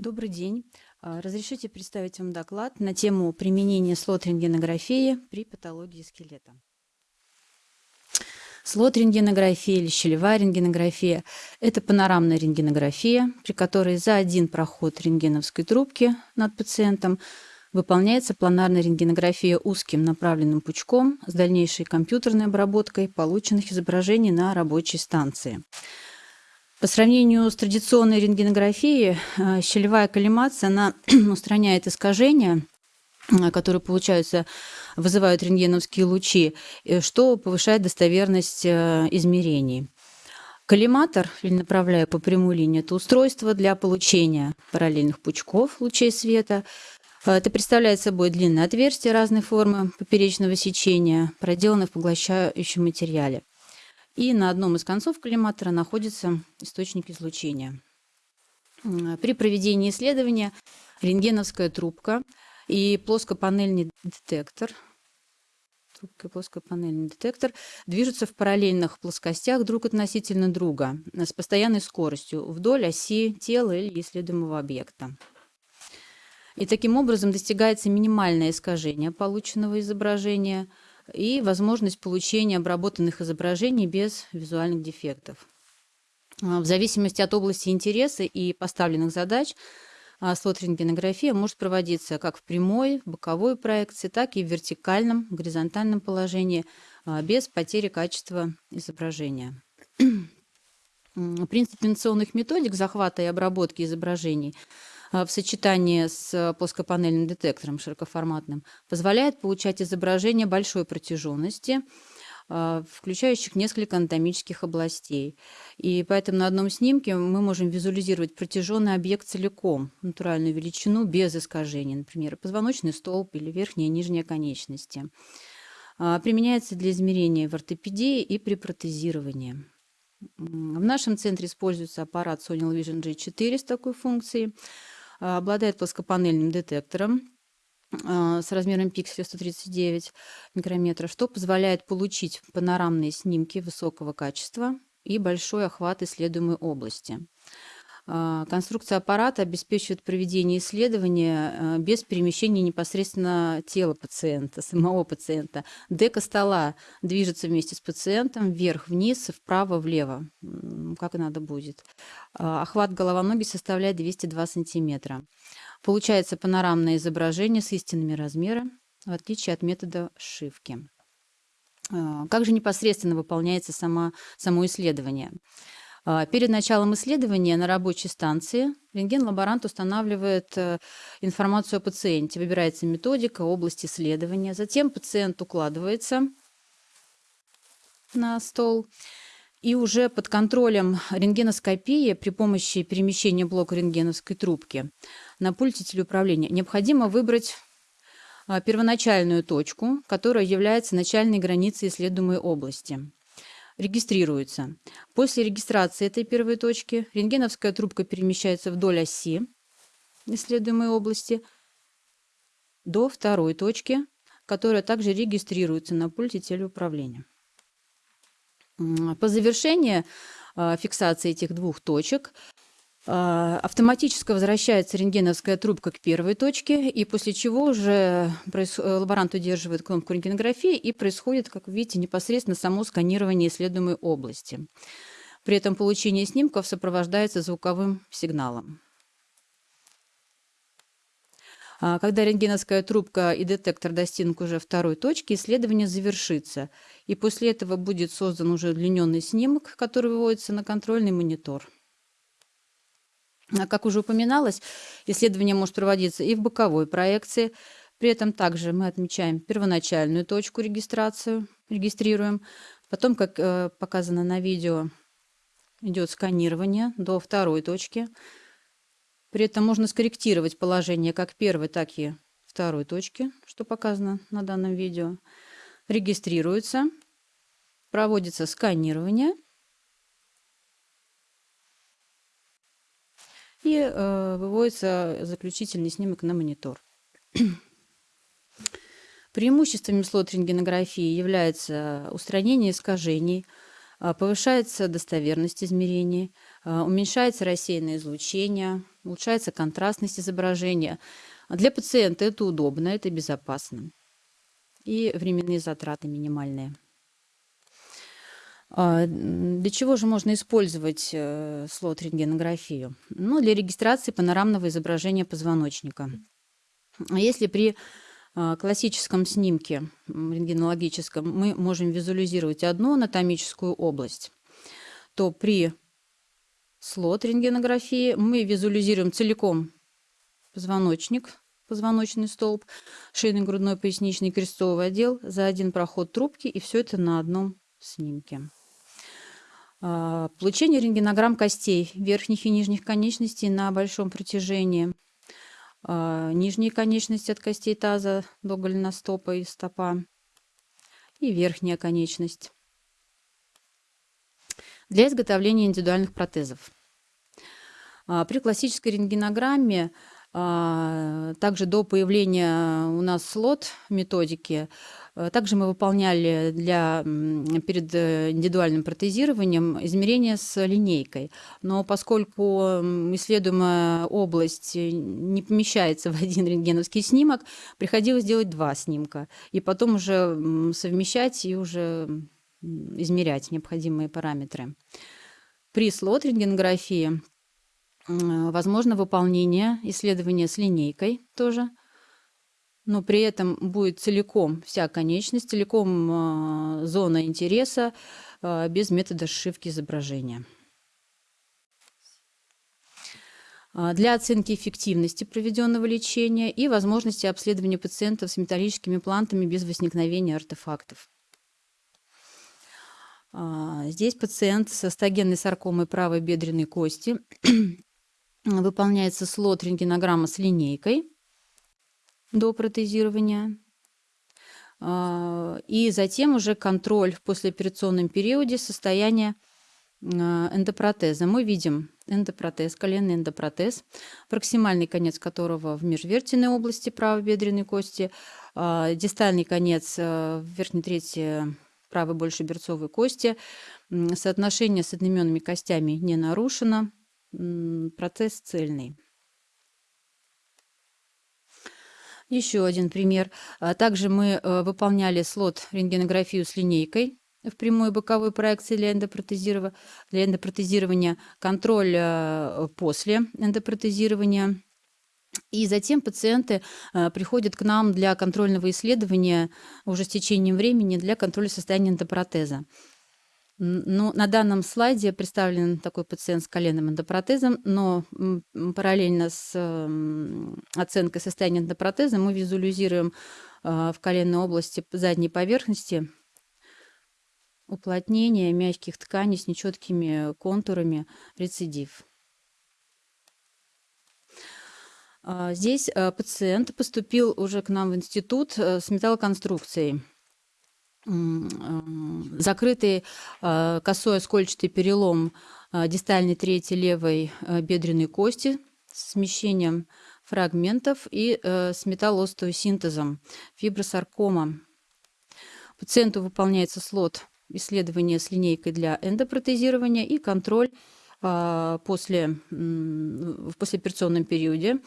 Добрый день. А, разрешите представить вам доклад на тему применения слот-рентгенографии при патологии скелета. Слот-рентгенография или щелевая рентгенография – это панорамная рентгенография, при которой за один проход рентгеновской трубки над пациентом выполняется планарная рентгенография узким направленным пучком с дальнейшей компьютерной обработкой полученных изображений на рабочей станции. По сравнению с традиционной рентгенографией, э, щелевая коллимация она устраняет искажения, э, которые получаются, вызывают рентгеновские лучи, э, что повышает достоверность измерений. Коллиматор, или направляя по прямой линии, это устройство для получения параллельных пучков лучей света. Это представляет собой длинное отверстие разной формы поперечного сечения, проделанное в поглощающем материале и на одном из концов коллиматора находится источник излучения. При проведении исследования рентгеновская трубка и плоскопанельный детектор трубка и плоскопанельный детектор движутся в параллельных плоскостях друг относительно друга с постоянной скоростью вдоль оси тела или исследуемого объекта. И таким образом достигается минимальное искажение полученного изображения – и возможность получения обработанных изображений без визуальных дефектов. А, в зависимости от области интереса и поставленных задач а, слот-рентгенография может проводиться как в прямой, в боковой проекции, так и в вертикальном, горизонтальном положении а, без потери качества изображения. Принцип инновационных методик захвата и обработки изображений – в сочетании с плоскопанельным детектором широкоформатным позволяет получать изображения большой протяженности, а, включающих несколько анатомических областей. И поэтому на одном снимке мы можем визуализировать протяженный объект целиком, натуральную величину без искажений, например, позвоночный столб или верхняя и нижняя конечности. А, применяется для измерения в ортопедии и при протезировании. В нашем центре используется аппарат Sony Vision G4 с такой функцией. Обладает плоскопанельным детектором а, с размером пикселя 139 микрометров, что позволяет получить панорамные снимки высокого качества и большой охват исследуемой области. А, конструкция аппарата обеспечивает проведение исследования а, без перемещения непосредственно тела пациента, самого пациента. Дека стола движется вместе с пациентом вверх-вниз, вправо-влево, как надо будет. А, охват головоноги составляет 202 сантиметра. Получается панорамное изображение с истинными размерами, в отличие от метода сшивки. Как же непосредственно выполняется само, само исследование? А, перед началом исследования на рабочей станции рентген-лаборант устанавливает э, информацию о пациенте, выбирается методика, область исследования. Затем пациент укладывается на стол. И уже под контролем рентгеноскопии при помощи перемещения блока рентгеновской трубки на пульте телеуправления необходимо выбрать а, первоначальную точку, которая является начальной границей исследуемой области регистрируется. После регистрации этой первой точки рентгеновская трубка перемещается вдоль оси исследуемой области до второй точки, которая также регистрируется на пульте телеуправления. По завершении а, фиксации этих двух точек автоматически возвращается рентгеновская трубка к первой точке, и после чего уже лаборант удерживает кнопку рентгенографии, и происходит, как вы видите, непосредственно само сканирование исследуемой области. При этом получение снимков сопровождается звуковым сигналом. А, когда рентгеновская трубка и детектор достигнут уже второй точки, исследование завершится. И после этого будет создан уже удлиненный снимок, который выводится на контрольный монитор. А как уже упоминалось, исследование может проводиться и в боковой проекции. При этом также мы отмечаем первоначальную точку регистрацию, регистрируем. Потом, как э, показано на видео, идет сканирование до второй точки. При этом можно скорректировать положение как первой, так и второй точки, что показано на данном видео. Регистрируется, проводится сканирование – и э, выводится заключительный снимок на монитор. Преимуществами слот-рентгенографии является устранение искажений, повышается достоверность измерений, уменьшается рассеянное излучение, улучшается контрастность изображения. Для пациента это удобно, это безопасно. И временные затраты минимальные. А, для чего же можно использовать э, слот-рентгенографию? Ну, для регистрации панорамного изображения позвоночника. А если при а, классическом снимке рентгенологическом мы можем визуализировать одну анатомическую область, то при слот-рентгенографии мы визуализируем целиком позвоночник, позвоночный столб, шейный, грудной, поясничный, крестовый отдел за один проход трубки, и все это на одном снимке. А, получение рентгенограмм костей верхних и нижних конечностей на большом протяжении. А, нижние конечности от костей таза до голеностопа и стопа. И верхняя конечность. Для изготовления индивидуальных протезов. А, при классической рентгенограмме также до появления у нас слот методики, э, также мы выполняли для, перед э, индивидуальным протезированием измерения с линейкой. Но поскольку исследуемая область э, не помещается в один рентгеновский снимок, приходилось делать два снимка. И потом уже совмещать и уже измерять необходимые параметры. При слот-рентгенографии возможно выполнение исследования с линейкой тоже, но при этом будет целиком вся конечность, целиком а, зона интереса а, без метода сшивки изображения. Для оценки эффективности проведенного лечения и возможности обследования пациентов с металлическими плантами без возникновения артефактов. Здесь пациент с остогенной саркомой правой бедренной кости выполняется слот рентгенограмма с линейкой до протезирования. А, и затем уже контроль в послеоперационном периоде состояния а, эндопротеза. Мы видим эндопротез, коленный эндопротез, проксимальный конец которого в межвертенной области правой бедренной кости, а, дистальный конец в верхней трети правой большеберцовой кости. Соотношение с одноименными костями не нарушено процесс цельный. Еще один пример. А, также мы э, выполняли слот рентгенографию с линейкой в прямой боковой проекции для эндопротезирования, для эндопротезирования контроль э, после эндопротезирования. И затем пациенты э, приходят к нам для контрольного исследования уже с течением времени для контроля состояния эндопротеза. Ну, на данном слайде представлен такой пациент с коленным эндопротезом, но параллельно с оценкой состояния эндопротеза мы визуализируем а, в коленной области задней поверхности уплотнение мягких тканей с нечеткими контурами, рецидив. А, здесь а, пациент поступил уже к нам в институт э, с металлоконструкцией закрытый а, косой оскольчатый перелом а, дистальной трети левой а, бедренной кости с смещением фрагментов и э, с металлоостеосинтезом, фибросаркома. Пациенту выполняется слот исследования с линейкой для эндопротезирования и контроль после, в послеоперационном периоде,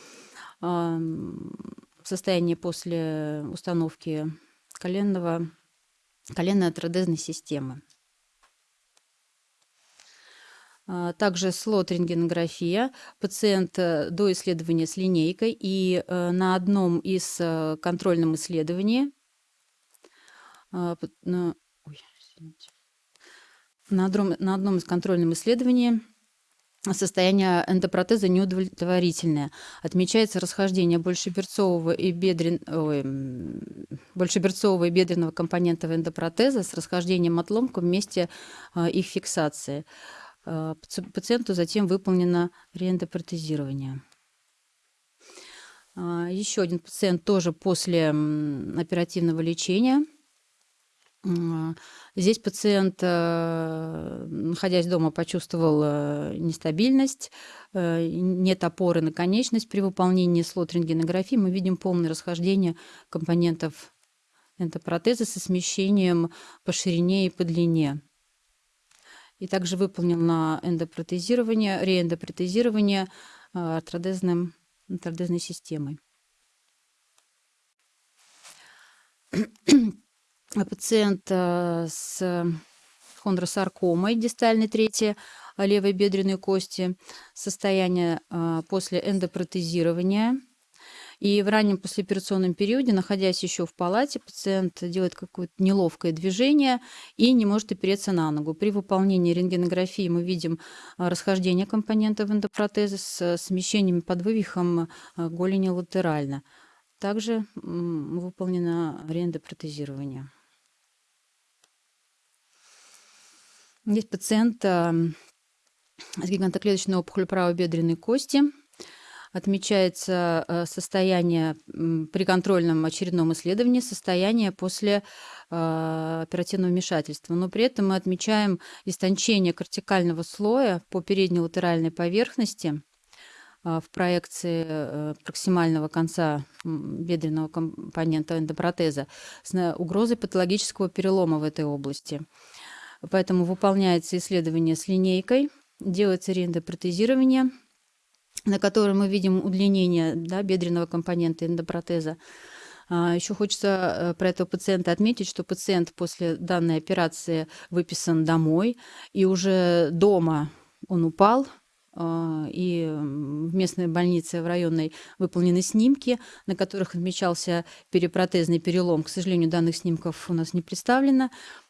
состояние после установки коленного коленно-атродезной системы. А, также слот рентгенография. Пациент э, до исследования с линейкой и э, на одном из э, контрольном исследовании а, на, одном, на одном из контрольном исследований состояние эндопротеза неудовлетворительное. Отмечается расхождение большеберцового и, бедрен... Ой, большеберцового и бедренного компонентов эндопротеза с расхождением отломков в месте а, их фиксации. А, пациенту затем выполнено реэндопротезирование. А, еще один пациент тоже после оперативного лечения Здесь пациент, э, находясь дома, почувствовал э, нестабильность, э, нет опоры на конечность. При выполнении слот-рентгенографии мы видим полное расхождение компонентов эндопротеза со смещением по ширине и по длине. и также выполнено эндопротезирование, реэндопротезирование артродезным, артродезной системой. Пациент с хондросаркомой дистальной трети левой бедренной кости, состояние после эндопротезирования – и в раннем послеоперационном периоде, находясь еще в палате, пациент делает какое-то неловкое движение и не может опереться на ногу. При выполнении рентгенографии мы видим расхождение компонентов эндопротеза с смещениями под вывихом голени латерально. Также выполнено реэндопротезирование. Есть пациент с гигантоклеточной опухолью правой бедренной кости – отмечается э, состояние при контрольном очередном исследовании, состояние после э, оперативного вмешательства. Но при этом мы отмечаем истончение кортикального слоя по передней латеральной поверхности э, в проекции проксимального конца бедренного компонента эндопротеза с угрозой патологического перелома в этой области. Поэтому выполняется исследование с линейкой, делается реэндопротезирование – на которой мы видим удлинение да, бедренного компонента эндопротеза. А, Еще хочется э, про этого пациента отметить, что пациент после данной операции выписан домой, и уже дома он упал, и в местной больнице в районной выполнены снимки, на которых отмечался перепротезный перелом. К сожалению, данных снимков у нас не представлено,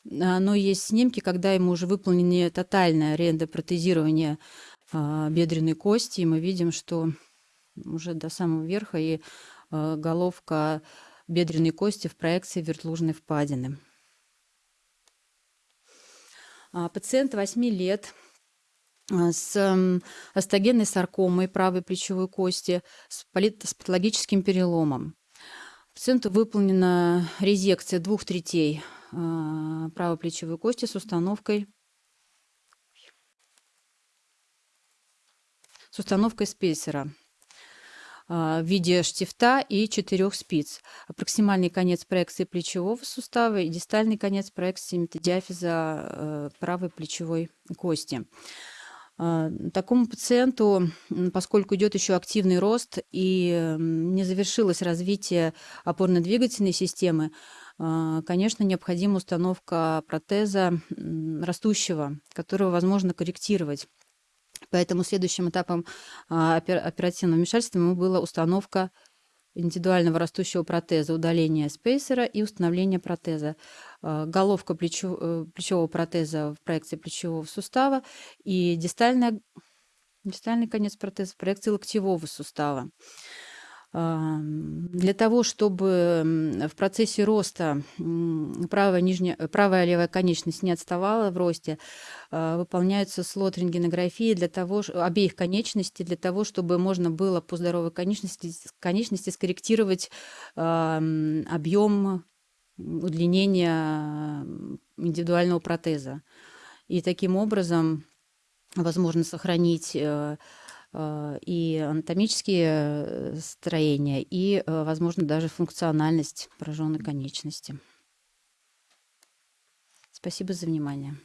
а, но есть снимки, когда ему уже выполнено тотальное реэндопротезирование а, бедренной кости, и мы видим, что уже до самого верха и а, головка бедренной кости в проекции вертлужной впадины. А, пациент 8 лет с остогенной саркомой правой плечевой кости, с патологическим переломом. Пациенту выполнена резекция двух третей правой плечевой кости с установкой с установкой спейсера а, в виде штифта и четырех спиц. Проксимальный конец проекции плечевого сустава и дистальный конец проекции метадиафиза э, правой плечевой кости. А, такому пациенту, поскольку идет еще активный рост и не завершилось развитие опорно-двигательной системы, а, конечно, необходима установка протеза растущего, которого возможно корректировать. Поэтому следующим этапом а, оперативного вмешательства была установка индивидуального растущего протеза, удаление спейсера и установление протеза. А, головка плечо, э, плечевого протеза в проекции плечевого сустава и дистальная, дистальный конец протеза в проекции локтевого сустава. Для того, чтобы в процессе роста правая, нижняя, правая левая конечность не отставала в росте, а, выполняется слот рентгенографии для того, обеих конечностей, для того, чтобы можно было по здоровой конечности, конечности скорректировать объем удлинения индивидуального протеза. И таким образом возможно сохранить э, Э, и анатомические э, строения, и, возможно, даже функциональность пораженной конечности. Спасибо за внимание.